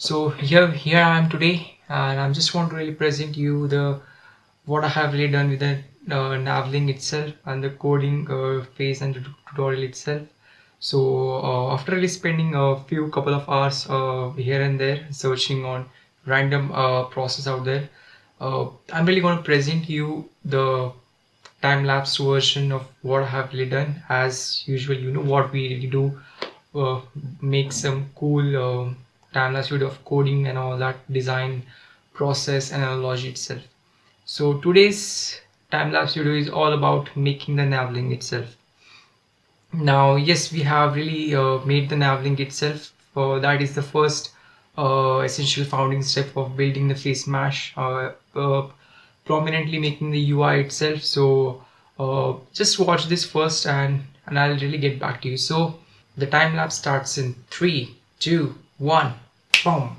So here here I am today, and I'm just want to really present you the what I have really done with the uh, Navlink itself and the coding uh, phase and the tutorial itself. So uh, after really spending a few couple of hours uh, here and there searching on random uh, process out there, uh, I'm really going to present you the time-lapse version of what I have really done. As usual, you know what we really do, make some cool time-lapse video of coding and all that design process and analogy itself. So today's time-lapse video is all about making the navlink itself. Now, yes, we have really uh, made the navlink itself. Uh, that is the first uh, essential founding step of building the face mesh, uh, uh, prominently making the UI itself. So uh, just watch this first and, and I'll really get back to you. So the time lapse starts in three, two, one, boom.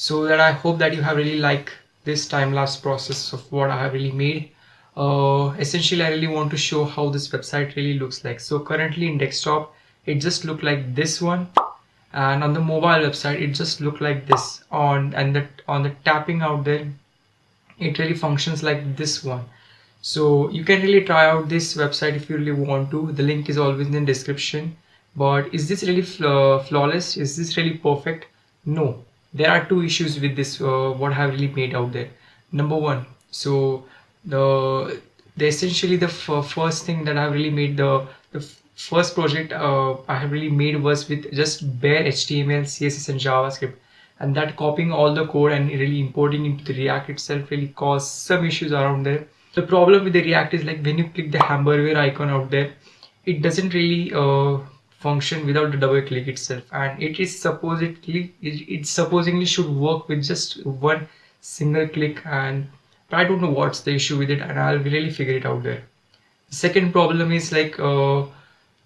So that I hope that you have really liked this time-lapse process of what I have really made. Uh, essentially I really want to show how this website really looks like. So currently in desktop it just looked like this one. And on the mobile website it just looked like this. On and that on the tapping out there it really functions like this one. So you can really try out this website if you really want to. The link is always in the description. But is this really flaw flawless? Is this really perfect? No there are two issues with this uh, what I have really made out there. Number one so the the essentially the first thing that I've really made the the first project uh, I have really made was with just bare HTML CSS and JavaScript. And that copying all the code and really importing into the React itself really caused some issues around there. The problem with the React is like when you click the hamburger icon out there it doesn't really uh, function without the double click itself. And it is supposedly it, it supposedly should work with just one single click. And I don't know what's the issue with it and I'll really figure it out there. The second problem is like uh,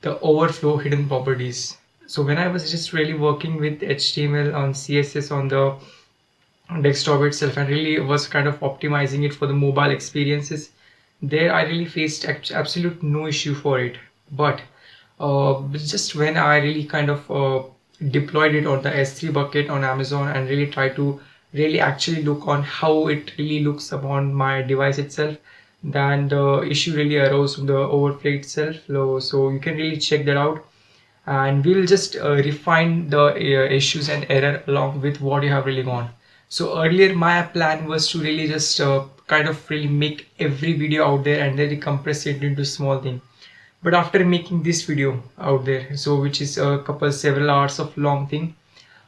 the overflow hidden properties. So when I was just really working with HTML on CSS on the desktop itself and really was kind of optimizing it for the mobile experiences there I really faced absolute no issue for it. But just when I really kind of uh, deployed it on the S3 bucket on Amazon and really try to really actually look on how it really looks upon my device itself then the issue really arose from the overflow itself. So you can really check that out. And we'll just uh, refine the uh, issues and error along with what you have really gone. So earlier my plan was to really just uh, kind of really make every video out there and then compress it into small thing but after making this video out there so which is a couple several hours of long thing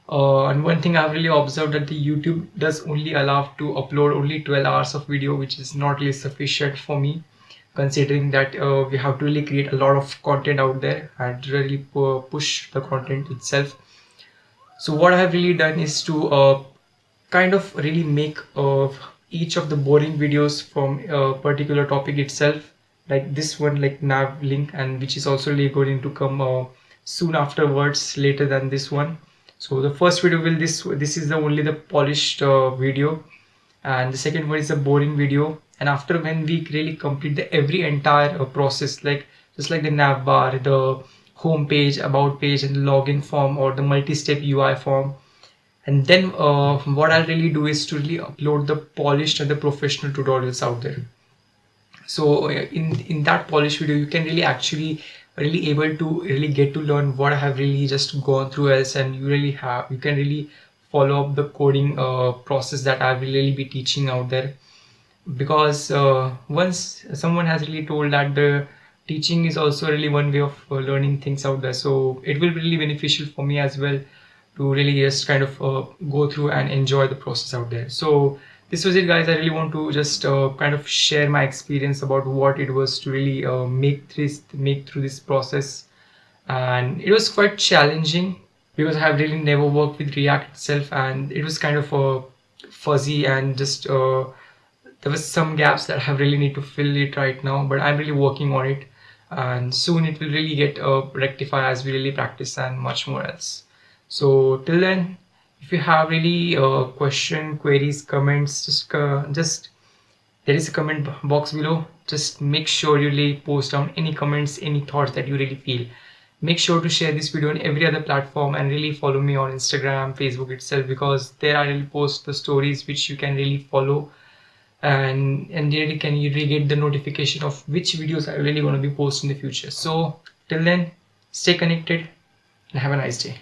uh, and one thing I've really observed that the YouTube does only allow to upload only 12 hours of video which is not really sufficient for me considering that uh, we have to really create a lot of content out there and really push the content itself. So what I have really done is to uh, kind of really make uh, each of the boring videos from a particular topic itself like this one like nav link and which is also going to come uh, soon afterwards later than this one. So the first video will this this is the only the polished uh, video. And the second one is a boring video. And after when we really complete the every entire uh, process like just like the nav bar the home page about page and login form or the multi-step UI form. And then uh, what I'll really do is to really upload the polished and the professional tutorials out there so uh, in in that polish video you can really actually really able to really get to learn what I have really just gone through else and you really have you can really follow up the coding uh, process that I will really be teaching out there. Because uh, once someone has really told that the teaching is also really one way of uh, learning things out there. So it will be really beneficial for me as well to really just kind of uh, go through and enjoy the process out there. So this was it guys. I really want to just uh, kind of share my experience about what it was to really uh, make this make through this process. And it was quite challenging because i have really never worked with react itself and it was kind of uh, fuzzy and just uh, there was some gaps that i really need to fill it right now but i'm really working on it. And soon it will really get uh, rectified as we really practice and much more else. So till then if you have really uh, question queries comments just uh, just there is a comment box below. Just make sure you really post down any comments any thoughts that you really feel. Make sure to share this video on every other platform and really follow me on instagram facebook itself because there i really post the stories which you can really follow. And and really can you really get the notification of which videos i really want to be posting in the future. So till then stay connected and have a nice day